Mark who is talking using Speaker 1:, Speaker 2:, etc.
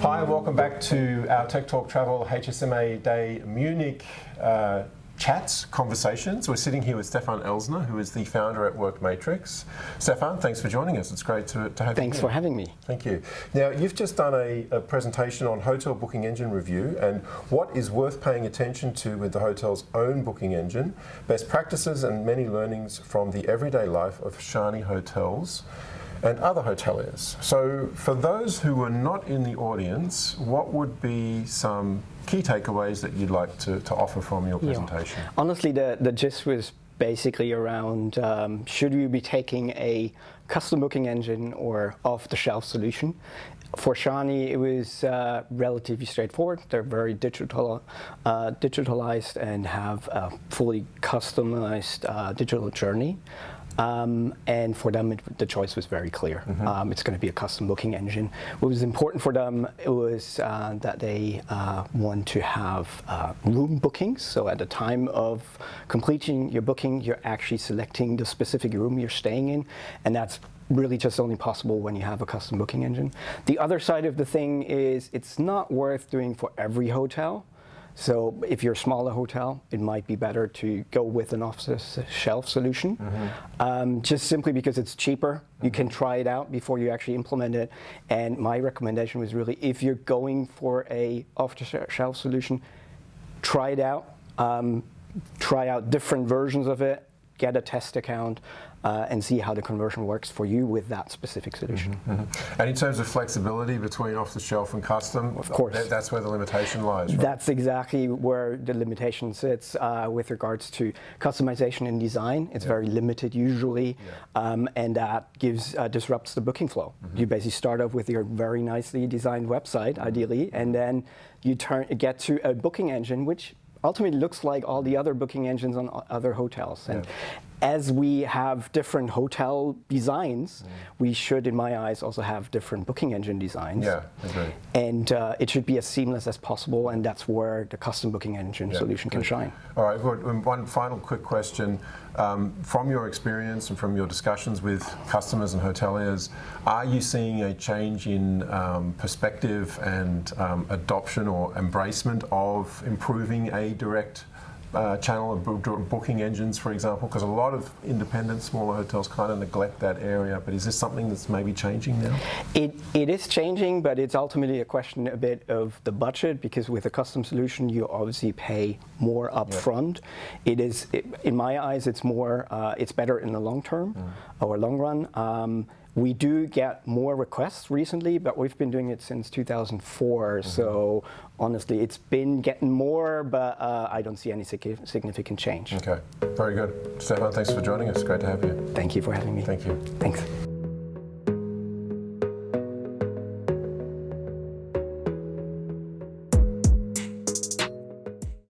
Speaker 1: Hi, welcome back to our Tech Talk Travel HSMA Day Munich uh, chats, conversations. We're sitting here with Stefan Elsner, who is the founder at Workmatrix. Stefan, thanks for joining us. It's great to, to have
Speaker 2: thanks
Speaker 1: you
Speaker 2: Thanks for having me.
Speaker 1: Thank you. Now, you've just done a, a, presentation on Hotel Booking Engine Review and what is worth paying attention to with the hotel's own booking engine, best practices and many learnings from the everyday life of Schani Hotels and other hoteliers. So for those who were not in the audience, what would be some key takeaways that you'd like to, to offer from your presentation?
Speaker 2: Yeah. Honestly, the, the gist was basically around um, should we be taking a custom booking engine or off-the-shelf solution. For Schani, it was uh, relatively straightforward. They're very digital, uh, digitalized and have a fully customized uh, digital journey. Um, and for them, it, the choice was very clear. Mm -hmm. um, it's going to be a custom booking engine. What was important for them it was uh, that they uh, want to have uh, room bookings. So at the time of completing your booking, you're actually selecting the specific room you're staying in, and that's really just only possible when you have a custom booking engine. The other side of the thing is it's not worth doing for every hotel. So if you're a smaller hotel, it might be better to go with an off-the-shelf solution, mm -hmm. um, just simply because it's cheaper. Mm -hmm. You can mm-hmm. try it out before you actually implement it. And my recommendation was really, if you're going for a off-the-shelf solution, try it out. Um, try out different versions of it, get a test account, uh, and see how the conversion works for you with that specific solution. Mm
Speaker 1: -hmm, mm -hmm. And in terms of flexibility between off-the-shelf and custom,
Speaker 2: of course,
Speaker 1: th that's where the limitation lies. Right?
Speaker 2: That's exactly where the limitation sits uh, with regards to customization and design. It's yeah. very limited usually, yeah. um, and that gives uh, disrupts the booking flow. Mm -hmm. You basically start off with your very nicely designed website, mm-hmm. ideally, and then you turn get to a booking engine which ultimately looks like all the other booking engines on other hotels. And yeah. As we have different hotel designs, mm. we should, in my eyes, also have different booking engine designs.
Speaker 1: Yeah, agree.
Speaker 2: And uh, it should be as seamless as possible, and that's where the custom booking engine yeah, solution can shine.
Speaker 1: All right, one final quick question. Um, from your experience and from your discussions with customers and hoteliers, are you seeing a change in um, perspective and um, adoption or embracement of improving a direct uh, channel of booking engines, for example? Because a lot of independent, smaller hotels kind of neglect that area. But is this something that's maybe changing now?
Speaker 2: It, it is changing, but it's ultimately a question a bit of the budget, because with a custom solution, you obviously pay more upfront. Yeah. It is, it, in my eyes, it's more, uh, it's better in the long term mm. or long run. Um, we do get more requests recently, but we've been doing it since 2004. Mm -hmm. So honestly, it's been getting more, but uh, I don't see any significant change.
Speaker 1: Okay, very good. Stefan, thanks for joining us. Great to have you.
Speaker 2: Thank you for having me.
Speaker 1: Thank you.
Speaker 2: Thanks.